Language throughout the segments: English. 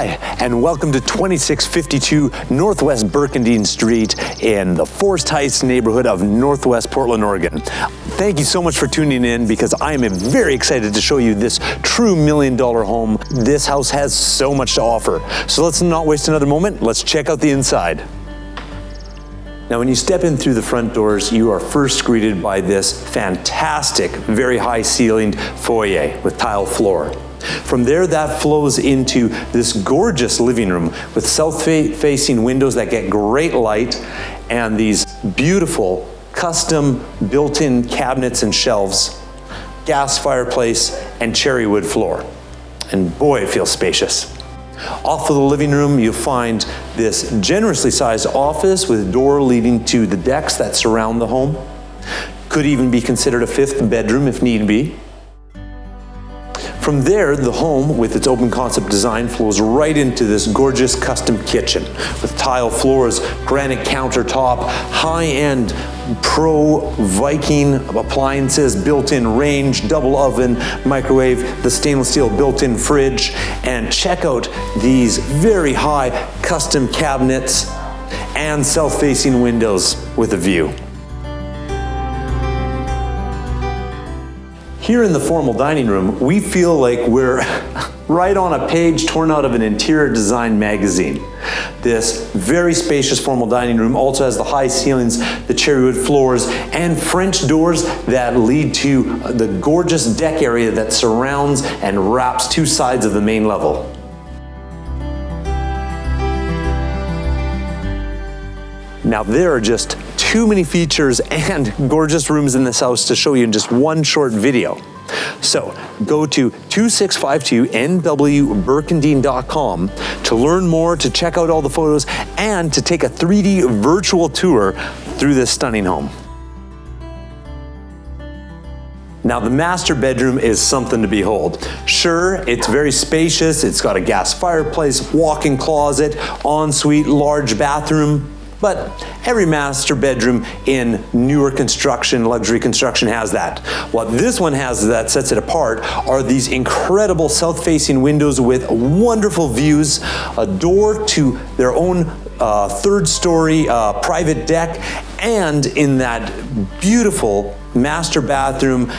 Hi, and welcome to 2652 Northwest Burkendine Street in the Forest Heights neighborhood of Northwest Portland, Oregon. Thank you so much for tuning in because I am very excited to show you this true million dollar home. This house has so much to offer. So let's not waste another moment. Let's check out the inside. Now, when you step in through the front doors, you are first greeted by this fantastic, very high ceilinged foyer with tile floor. From there, that flows into this gorgeous living room with south-facing windows that get great light and these beautiful custom built-in cabinets and shelves, gas fireplace, and cherry wood floor. And boy, it feels spacious. Off of the living room, you'll find this generously sized office with a door leading to the decks that surround the home. Could even be considered a fifth bedroom if need be. From there, the home, with its open concept design, flows right into this gorgeous custom kitchen with tile floors, granite countertop, high-end pro Viking appliances, built-in range, double oven, microwave, the stainless steel built-in fridge, and check out these very high custom cabinets and self-facing windows with a view. Here in the formal dining room, we feel like we're right on a page torn out of an interior design magazine. This very spacious formal dining room also has the high ceilings, the cherrywood floors, and French doors that lead to the gorgeous deck area that surrounds and wraps two sides of the main level. Now there are just too many features and gorgeous rooms in this house to show you in just one short video. So go to 2652nwburkendine.com to learn more, to check out all the photos, and to take a 3D virtual tour through this stunning home. Now the master bedroom is something to behold. Sure, it's very spacious, it's got a gas fireplace, walk-in closet, ensuite, large bathroom, but every master bedroom in newer construction, luxury construction has that. What this one has that sets it apart are these incredible south-facing windows with wonderful views, a door to their own uh, third story uh, private deck, and in that beautiful master bathroom,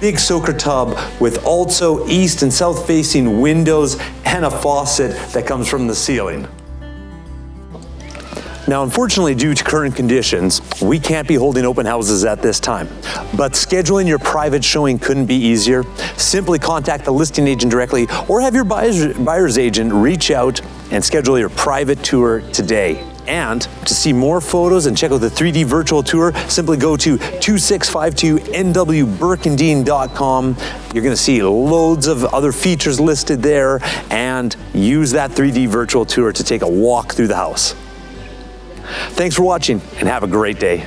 big soaker tub with also east and south facing windows and a faucet that comes from the ceiling. Now, unfortunately, due to current conditions, we can't be holding open houses at this time. But scheduling your private showing couldn't be easier. Simply contact the listing agent directly or have your buyer's, buyer's agent reach out and schedule your private tour today. And to see more photos and check out the 3D virtual tour, simply go to 2652nwburkendine.com. You're gonna see loads of other features listed there and use that 3D virtual tour to take a walk through the house. Thanks for watching and have a great day.